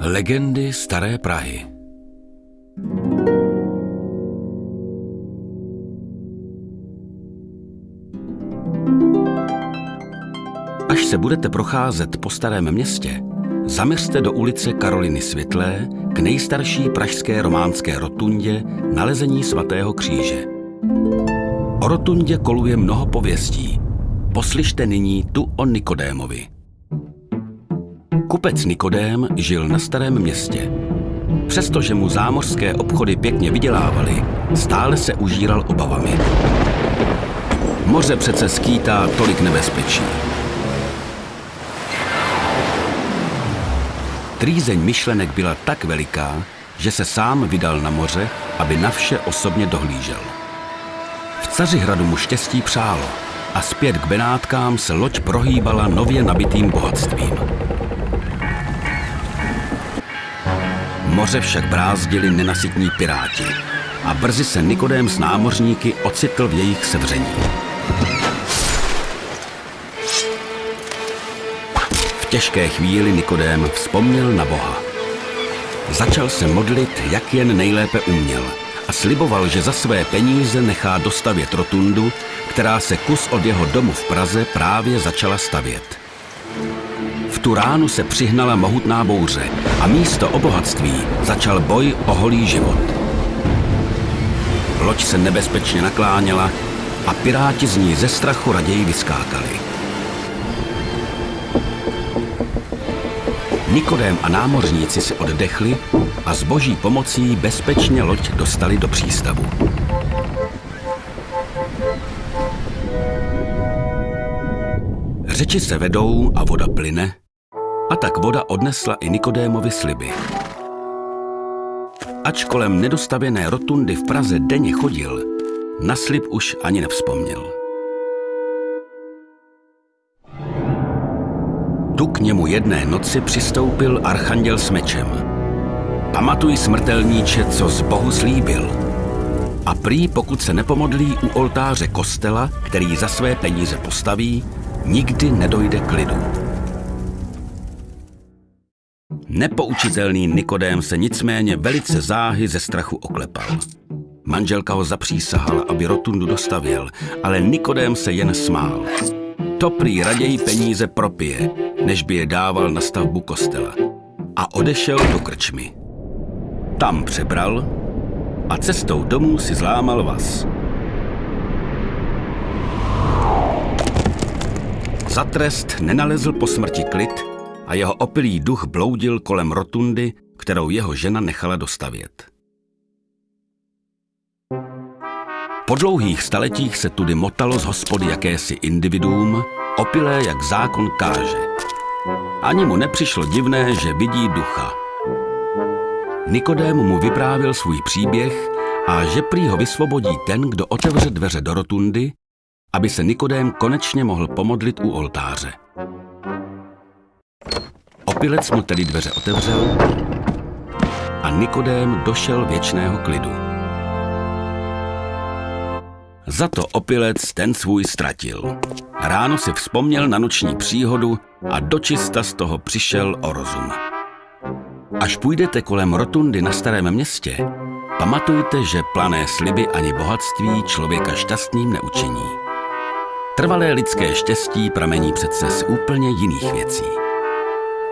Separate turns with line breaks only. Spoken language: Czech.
Legendy Staré Prahy Až se budete procházet po Starém městě, zaměřte do ulice Karoliny Světlé k nejstarší pražské románské rotundě nalezení svatého kříže. O rotundě koluje mnoho pověstí. Poslyšte nyní tu o Nikodémovi. Kupec Nikodém žil na starém městě. Přestože mu zámořské obchody pěkně vydělávaly, stále se užíral obavami. Moře přece skýtá tolik nebezpečí. Trýzeň myšlenek byla tak veliká, že se sám vydal na moře, aby na vše osobně dohlížel. V Cařihradu mu štěstí přálo a zpět k Benátkám se loď prohýbala nově nabitým bohatstvím. Moře však brázdili nenasytní piráti a brzy se Nikodém s námořníky ocitl v jejich sevření. V těžké chvíli Nikodém vzpomněl na Boha. Začal se modlit, jak jen nejlépe uměl a sliboval, že za své peníze nechá dostavět rotundu, která se kus od jeho domu v Praze právě začala stavět. Tu ránu se přihnala mohutná bouře a místo o bohatství začal boj o holý život. Loď se nebezpečně nakláněla a piráti z ní ze strachu raději vyskákali. Nikodém a námořníci si oddechli a s boží pomocí bezpečně loď dostali do přístavu. Řeči se vedou a voda plyne, a tak voda odnesla i Nikodémovi sliby. Ač kolem nedostavěné rotundy v Praze denně chodil, na slib už ani nevzpomněl. Tu k němu jedné noci přistoupil archanděl s mečem. Pamatuj smrtelníče, co z Bohu slíbil. A prý, pokud se nepomodlí u oltáře kostela, který za své peníze postaví, nikdy nedojde k lidu. Nepoučitelný Nikodém se nicméně velice záhy ze strachu oklepal. Manželka ho zapřísahala, aby rotundu dostavil, ale Nikodém se jen smál. To prý raději peníze propije, než by je dával na stavbu kostela. A odešel do krčmy. Tam přebral a cestou domů si zlámal vás. Za trest nenalezl po smrti klid a jeho opilý duch bloudil kolem rotundy, kterou jeho žena nechala dostavět. Po dlouhých staletích se tudy motalo z hospody jakési individuum, opilé jak zákon káže. Ani mu nepřišlo divné, že vidí ducha. Nikodém mu vyprávěl svůj příběh a že prý ho vysvobodí ten, kdo otevře dveře do rotundy, aby se Nikodém konečně mohl pomodlit u oltáře. Opilec mu tedy dveře otevřel a Nikodém došel věčného klidu. Za to opilec ten svůj ztratil. Ráno si vzpomněl na noční příhodu a dočista z toho přišel o rozum. Až půjdete kolem rotundy na starém městě, pamatujte, že plané sliby ani bohatství člověka šťastným neučiní. Trvalé lidské štěstí pramení přece z úplně jiných věcí.